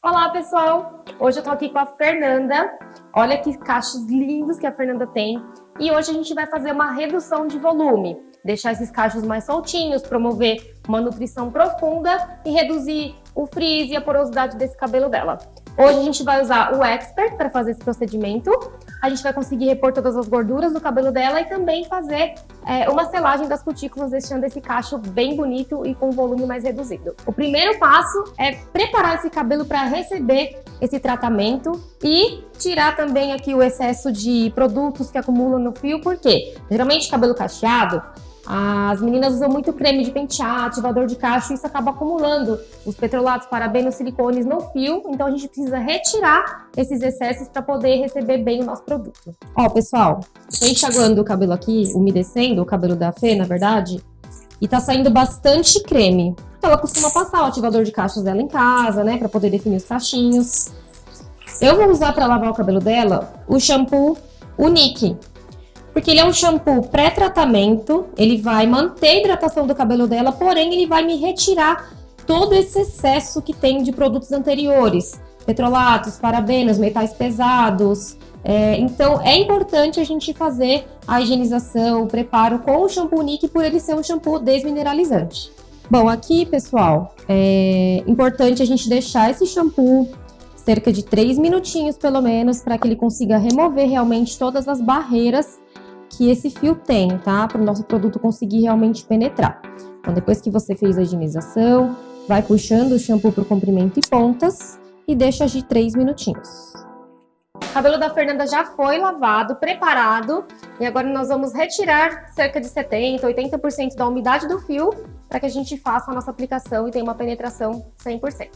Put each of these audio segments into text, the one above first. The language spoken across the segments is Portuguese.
Olá, pessoal! Hoje eu tô aqui com a Fernanda. Olha que cachos lindos que a Fernanda tem. E hoje a gente vai fazer uma redução de volume. Deixar esses cachos mais soltinhos, promover uma nutrição profunda e reduzir o frizz e a porosidade desse cabelo dela. Hoje a gente vai usar o Expert para fazer esse procedimento. A gente vai conseguir repor todas as gorduras do cabelo dela e também fazer é, uma selagem das cutículas, deixando esse cacho bem bonito e com volume mais reduzido. O primeiro passo é preparar esse cabelo para receber esse tratamento e tirar também aqui o excesso de produtos que acumulam no fio, porque geralmente cabelo cacheado as meninas usam muito creme de pentear, ativador de cacho, e isso acaba acumulando os petrolatos, parabenos, silicones no fio, então a gente precisa retirar esses excessos para poder receber bem o nosso produto. Ó, pessoal, tô enxaguando o cabelo aqui, umedecendo o cabelo da Fê, na verdade, e tá saindo bastante creme. Ela costuma passar o ativador de cachos dela em casa, né, para poder definir os cachinhos. Eu vou usar para lavar o cabelo dela o shampoo Unique, porque ele é um shampoo pré-tratamento, ele vai manter a hidratação do cabelo dela, porém ele vai me retirar todo esse excesso que tem de produtos anteriores, petrolatos, parabenos, metais pesados. É, então é importante a gente fazer a higienização, o preparo com o shampoo Nick por ele ser um shampoo desmineralizante. Bom, aqui, pessoal, é importante a gente deixar esse shampoo cerca de 3 minutinhos, pelo menos, para que ele consiga remover realmente todas as barreiras que esse fio tem, tá? Para o nosso produto conseguir realmente penetrar. Então, depois que você fez a higienização, vai puxando o shampoo para o comprimento e pontas e deixa agir 3 minutinhos. O cabelo da Fernanda já foi lavado, preparado, e agora nós vamos retirar cerca de 70%, 80% da umidade do fio para que a gente faça a nossa aplicação e tenha uma penetração 100%.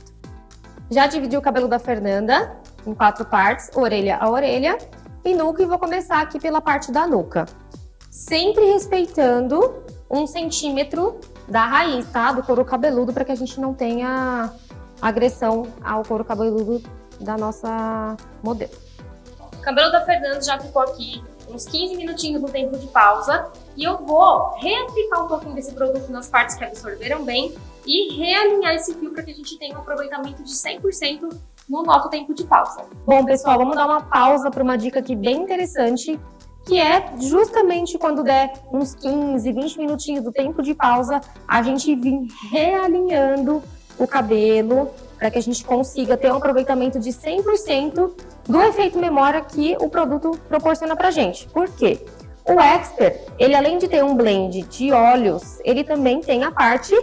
Já dividi o cabelo da Fernanda em quatro partes, orelha a orelha, e nuca e vou começar aqui pela parte da nuca. Sempre respeitando um centímetro da raiz, tá? Do couro cabeludo para que a gente não tenha agressão ao couro cabeludo da nossa modelo. O cabelo da Fernanda já ficou aqui uns 15 minutinhos no tempo de pausa e eu vou reaplicar um pouquinho desse produto nas partes que absorveram bem e realinhar esse fio para que a gente tenha um aproveitamento de 100% no nosso tempo de pausa. Bom, pessoal, vamos dar uma pausa para uma dica aqui bem interessante, que é justamente quando der uns 15, 20 minutinhos do tempo de pausa, a gente vir realinhando o cabelo para que a gente consiga ter um aproveitamento de 100% do efeito memória que o produto proporciona para gente. Por quê? O Expert, ele além de ter um blend de óleos, ele também tem a parte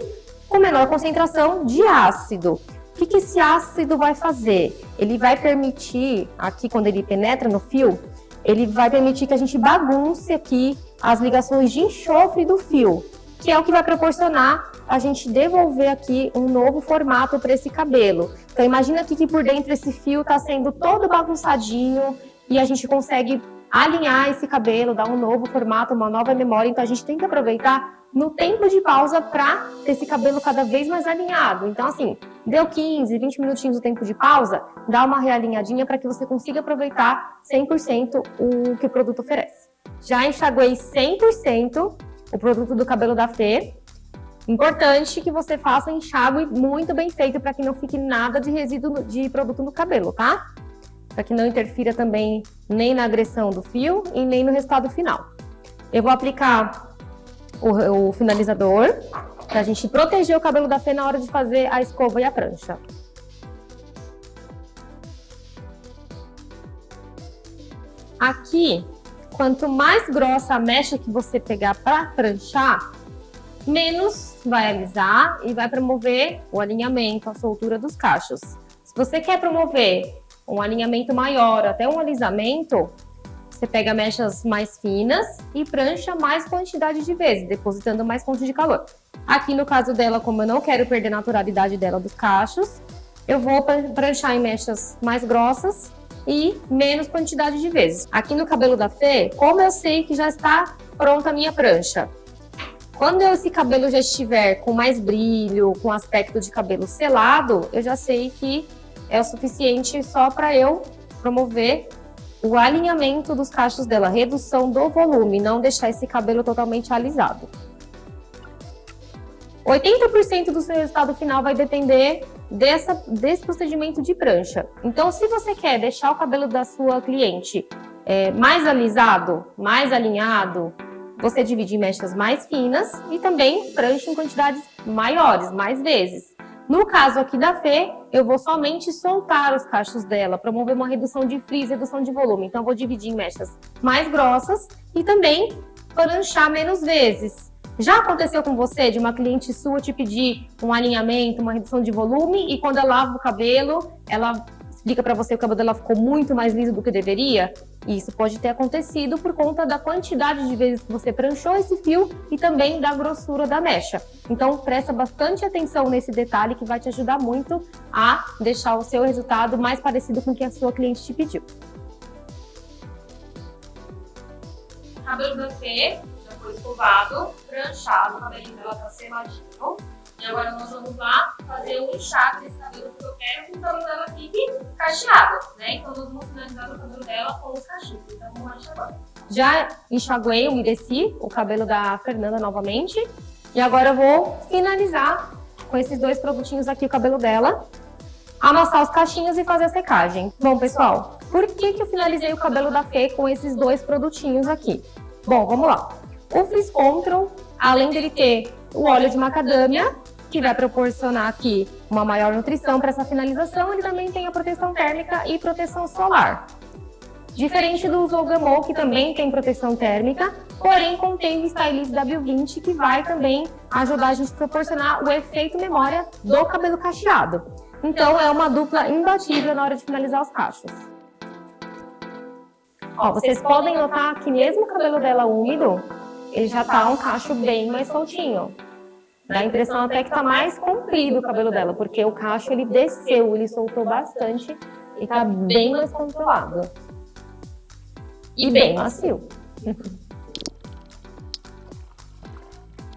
com menor concentração de ácido que, que esse ácido vai fazer? Ele vai permitir, aqui quando ele penetra no fio, ele vai permitir que a gente bagunce aqui as ligações de enxofre do fio, que é o que vai proporcionar a gente devolver aqui um novo formato para esse cabelo. Então imagina aqui que por dentro esse fio está sendo todo bagunçadinho e a gente consegue alinhar esse cabelo, dar um novo formato, uma nova memória. Então a gente tem que aproveitar no tempo de pausa para ter esse cabelo cada vez mais alinhado. Então, assim, deu 15, 20 minutinhos do tempo de pausa, dá uma realinhadinha para que você consiga aproveitar 100% o que o produto oferece. Já enxaguei 100% o produto do cabelo da Fê. Importante que você faça enxágue muito bem feito para que não fique nada de resíduo de produto no cabelo, tá? Para que não interfira também nem na agressão do fio e nem no resultado final. Eu vou aplicar o, o finalizador, para a gente proteger o cabelo da Fê na hora de fazer a escova e a prancha. Aqui, quanto mais grossa a mecha que você pegar para pranchar, menos vai alisar e vai promover o alinhamento, a soltura dos cachos. Se você quer promover um alinhamento maior, até um alisamento, você pega mechas mais finas e prancha mais quantidade de vezes, depositando mais fonte de calor. Aqui no caso dela, como eu não quero perder a naturalidade dela dos cachos, eu vou pranchar em mechas mais grossas e menos quantidade de vezes. Aqui no cabelo da Fê, como eu sei que já está pronta a minha prancha? Quando esse cabelo já estiver com mais brilho, com aspecto de cabelo selado, eu já sei que é o suficiente só para eu promover o alinhamento dos cachos dela, redução do volume, não deixar esse cabelo totalmente alisado. 80% do seu resultado final vai depender dessa, desse procedimento de prancha. Então, se você quer deixar o cabelo da sua cliente é, mais alisado, mais alinhado, você divide em mechas mais finas e também prancha em quantidades maiores, mais vezes. No caso aqui da Fê, eu vou somente soltar os cachos dela, promover uma redução de frizz, redução de volume. Então, eu vou dividir em mechas mais grossas e também pranchar menos vezes. Já aconteceu com você de uma cliente sua te pedir um alinhamento, uma redução de volume e quando ela lava o cabelo, ela explica para você que o cabelo dela ficou muito mais liso do que deveria? Isso pode ter acontecido por conta da quantidade de vezes que você pranchou esse fio e também da grossura da mecha. Então, presta bastante atenção nesse detalhe que vai te ajudar muito a deixar o seu resultado mais parecido com o que a sua cliente te pediu. Cabelo da Fê já foi escovado, pranchado, o cabelinho dela tá seladinho. E agora nós vamos lá fazer o lixado desse cabelo que eu quero que o cabelo dela fique cacheado, né? Então nós vamos finalizar o cabelo dela com os cachos. Então vamos lá enxaguar. Já enxaguei, umedeci o cabelo da Fernanda novamente. E agora eu vou finalizar com esses dois produtinhos aqui o cabelo dela. Amassar os cachinhos e fazer a secagem. Bom, pessoal, por que, que eu finalizei o cabelo da Fê com esses dois produtinhos aqui? Bom, vamos lá. O Frizz Control, além dele ter o óleo de macadâmia, que vai proporcionar aqui uma maior nutrição para essa finalização. Ele também tem a proteção térmica e proteção solar. Diferente do Zolgamol, que também tem proteção térmica, porém contém o Stylist W20, que vai também ajudar a gente a proporcionar o efeito memória do cabelo cacheado. Então é uma dupla imbatível na hora de finalizar os cachos. Ó, vocês podem notar que mesmo o cabelo dela úmido, ele já tá um cacho bem mais soltinho. Dá a impressão até que tá mais comprido o cabelo dela, porque o cacho ele desceu, ele soltou bastante e tá bem mais controlado. E bem macio.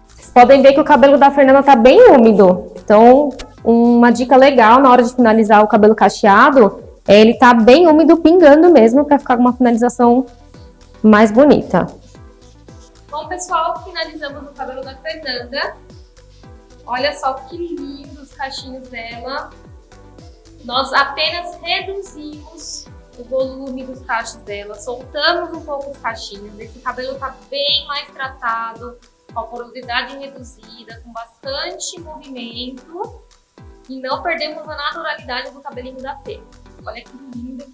Vocês podem ver que o cabelo da Fernanda tá bem úmido. Então, uma dica legal na hora de finalizar o cabelo cacheado é ele tá bem úmido, pingando mesmo, para ficar com uma finalização mais bonita. Bom, pessoal, finalizamos o cabelo da Fernanda. Olha só que lindos os cachinhos dela. Nós apenas reduzimos o volume dos cachos dela, soltamos um pouco os cachinhos. Esse cabelo tá bem mais tratado, com a porosidade reduzida, com bastante movimento. E não perdemos a naturalidade do cabelinho da Fê. Olha que ficou.